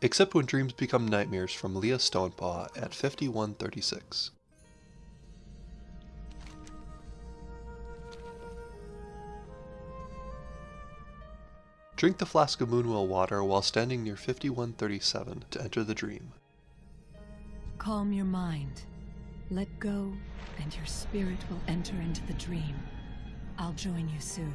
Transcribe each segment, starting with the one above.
except when dreams become nightmares from Leah Stonepaw at 5136. Drink the flask of Moonwell water while standing near 5137 to enter the dream. Calm your mind. Let go, and your spirit will enter into the dream. I'll join you soon.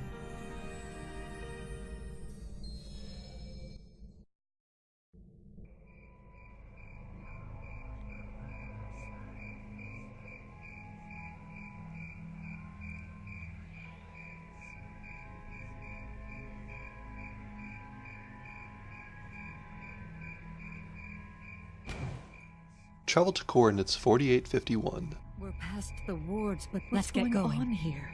Travel to coordinates 4851. We're past the wards, but Let's what's get going, going. on here?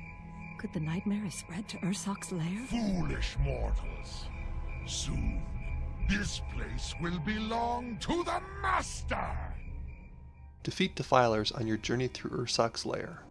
Could the nightmare have spread to Ursoc's lair? Foolish mortals. Soon, this place will belong to the Master! Defeat defilers on your journey through Ursoc's lair.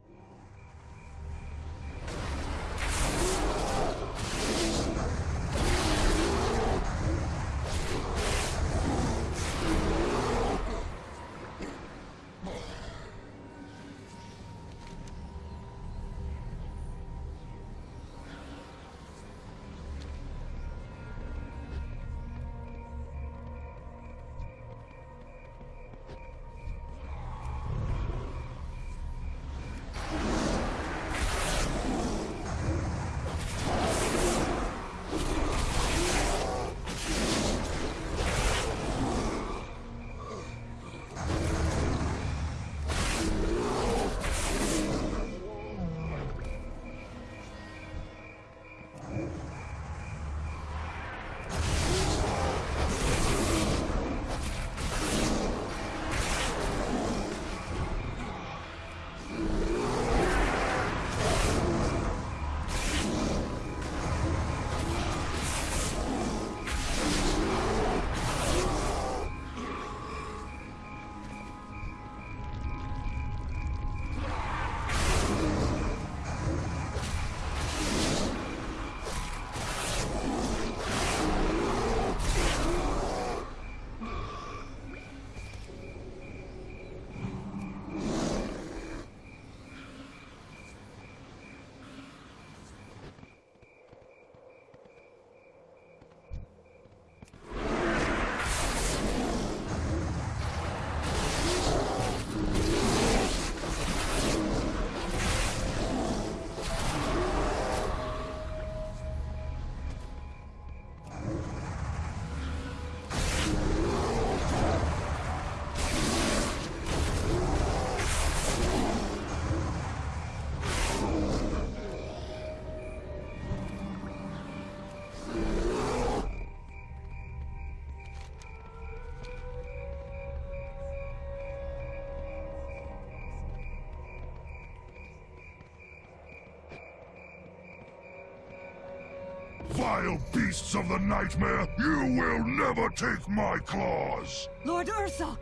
Vile beasts of the nightmare, you will never take my claws! Lord Ursoc!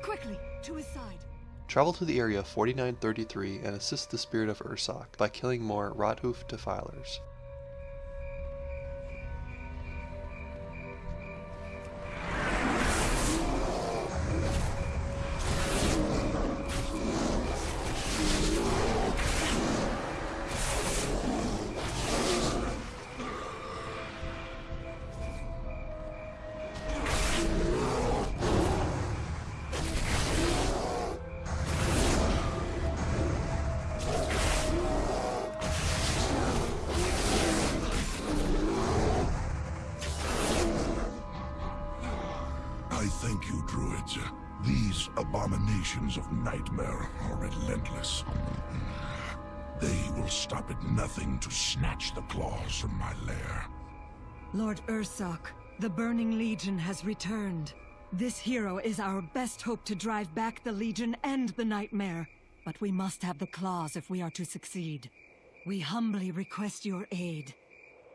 Quickly, to his side. Travel to the area 4933 and assist the spirit of Ursoc by killing more Rothoof defilers. You, druids. These abominations of nightmare are relentless. They will stop at nothing to snatch the claws from my lair. Lord Ursoc, the Burning Legion has returned. This hero is our best hope to drive back the Legion and the Nightmare. But we must have the claws if we are to succeed. We humbly request your aid.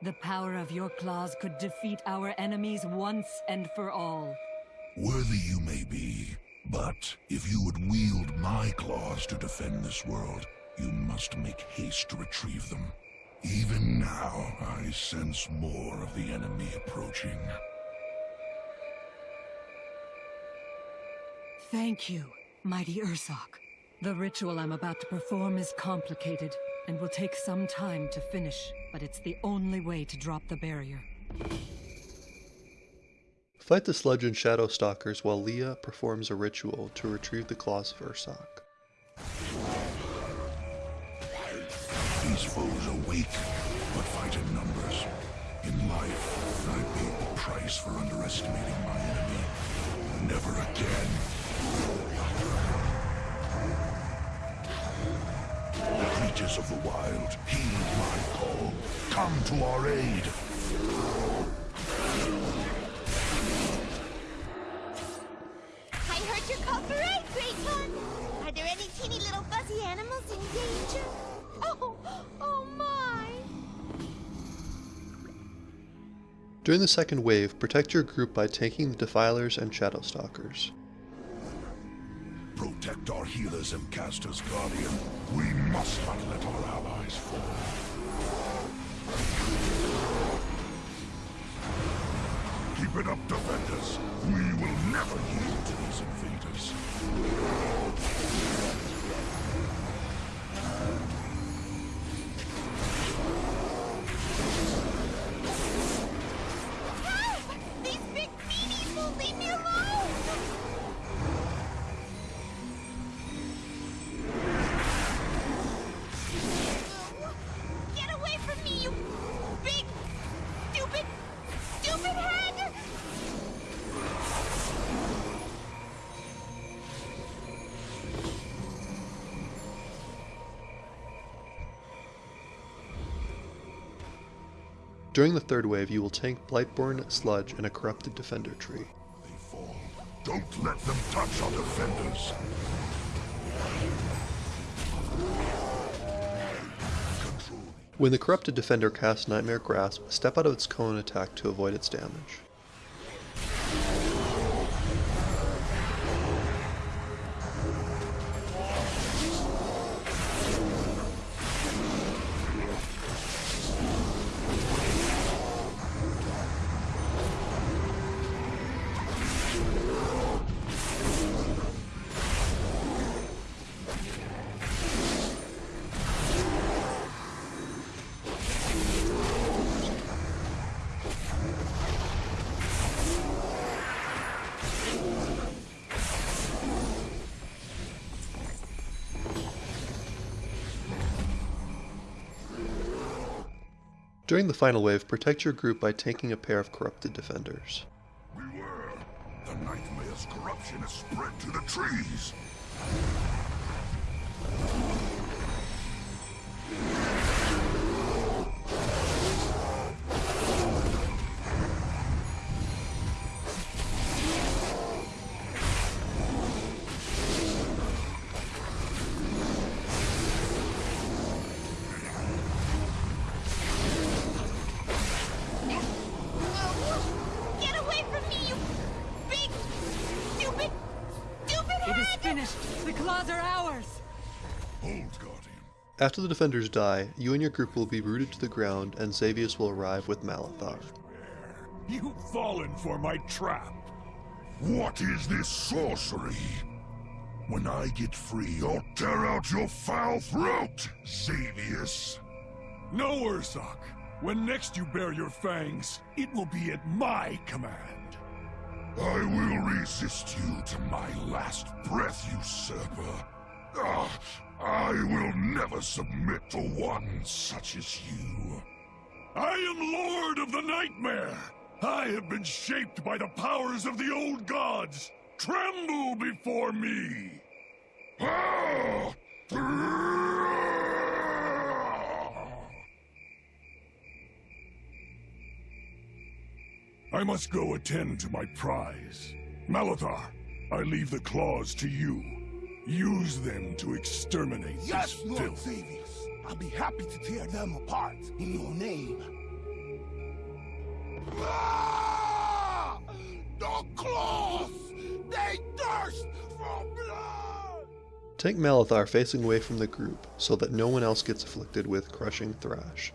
The power of your claws could defeat our enemies once and for all. Worthy you may be, but if you would wield my claws to defend this world, you must make haste to retrieve them. Even now, I sense more of the enemy approaching. Thank you, mighty Ursoc. The ritual I'm about to perform is complicated and will take some time to finish, but it's the only way to drop the barrier. Fight the Sludge and Shadow Stalkers while Leah performs a ritual to retrieve the claws of Ursoc. These foes are weak, but fight in numbers. In life, I paid the price for underestimating my enemy. Never again. The Creatures of the wild, heed my call. Come to our aid. During the second wave, protect your group by tanking the Defilers and Shadowstalkers. Protect our healers and casters, Guardian. We must not let our allies fall. Keep it up, defenders. We will never yield to these invaders. During the third wave, you will tank Blightborn, Sludge, and a corrupted Defender tree. They fall. Don't let them touch our defenders. When the corrupted Defender casts Nightmare Grasp, step out of its cone attack to avoid its damage. During the final wave, protect your group by taking a pair of corrupted defenders. Beware! The nightmare's corruption has spread to the trees! After the defenders die, you and your group will be rooted to the ground and Xavius will arrive with Malathar. You've fallen for my trap. What is this sorcery? When I get free, I'll tear out your foul throat, Xavius. No, Ursoc. When next you bare your fangs, it will be at my command. I will resist you to my last breath, usurper. Ah, I will never submit to one such as you. I am Lord of the Nightmare. I have been shaped by the powers of the old gods. Tremble before me. Ah! I must go attend to my prize. Malithar, I leave the claws to you. Use them to exterminate Yes, this Lord filth. Xavius. I'll be happy to tear them apart in your name. Ah! The claws! They thirst for blood! Tank Malithar facing away from the group so that no one else gets afflicted with crushing thrash.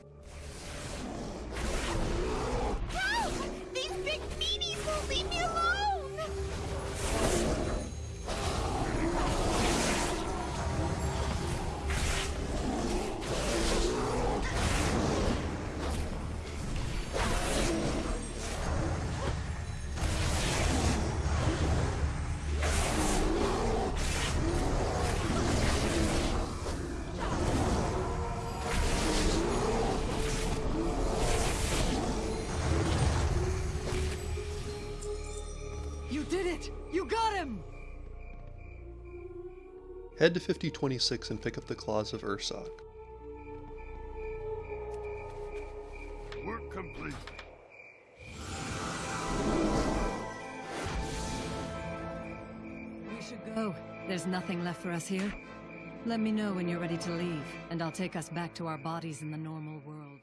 Head to 5026 and pick up the claws of Ursoc. Work complete. We should go. There's nothing left for us here. Let me know when you're ready to leave, and I'll take us back to our bodies in the normal world.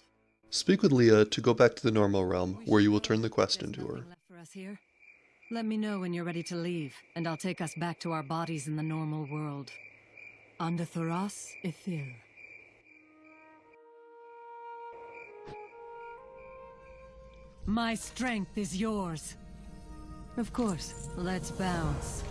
Speak with Leah to go back to the normal realm, where you will turn the quest into her. Let me know when you're ready to leave, and I'll take us back to our bodies in the normal world. Andothoras Ithil. My strength is yours. Of course, let's bounce.